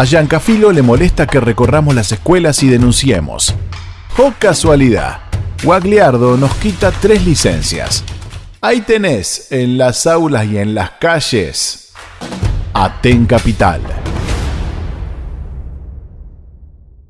A Giancafilo le molesta que recorramos las escuelas y denunciemos. ¡Oh casualidad! Guagliardo nos quita tres licencias. Ahí tenés, en las aulas y en las calles, Aten Capital.